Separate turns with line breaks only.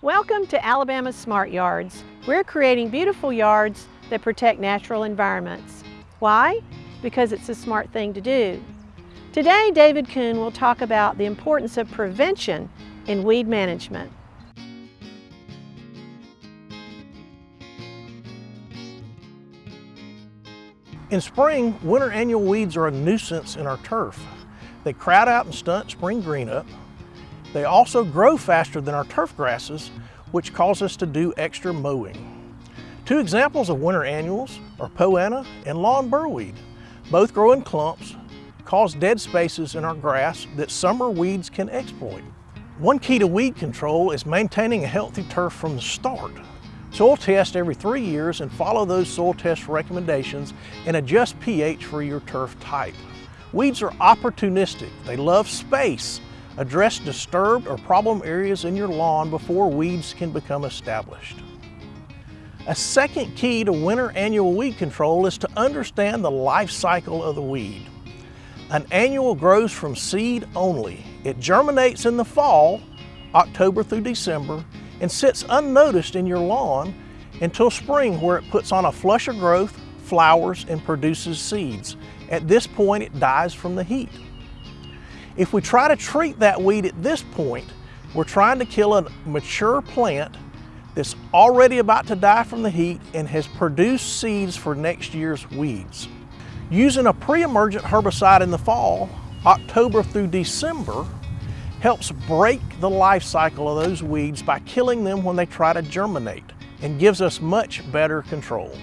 Welcome to Alabama Smart Yards. We're creating beautiful yards that protect natural environments. Why? Because it's a smart thing to do. Today, David Kuhn will talk about the importance of prevention in weed management.
In spring, winter annual weeds are a nuisance in our turf. They crowd out and stunt spring green up. They also grow faster than our turf grasses, which cause us to do extra mowing. Two examples of winter annuals are poa and lawn burrweed. Both grow in clumps, cause dead spaces in our grass that summer weeds can exploit. One key to weed control is maintaining a healthy turf from the start. Soil test every three years and follow those soil test recommendations and adjust pH for your turf type. Weeds are opportunistic. They love space. Address disturbed or problem areas in your lawn before weeds can become established. A second key to winter annual weed control is to understand the life cycle of the weed. An annual grows from seed only. It germinates in the fall, October through December, and sits unnoticed in your lawn until spring where it puts on a flush of growth, flowers, and produces seeds. At this point, it dies from the heat. If we try to treat that weed at this point, we're trying to kill a mature plant that's already about to die from the heat and has produced seeds for next year's weeds. Using a pre-emergent herbicide in the fall, October through December, helps break the life cycle of those weeds by killing them when they try to germinate and gives us much better control.